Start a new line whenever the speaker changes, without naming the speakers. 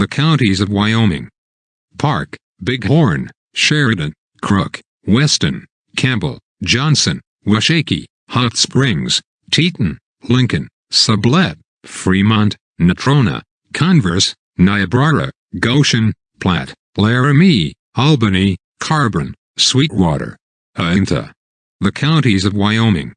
The counties of Wyoming. Park, Bighorn, Sheridan, Crook, Weston, Campbell, Johnson, Washakie, Hot Springs, Teton, Lincoln, Sublette, Fremont, Natrona, Converse, Niobrara, Goshen, Platte, Laramie, Albany, Carbon, Sweetwater, Uinta. The counties of Wyoming.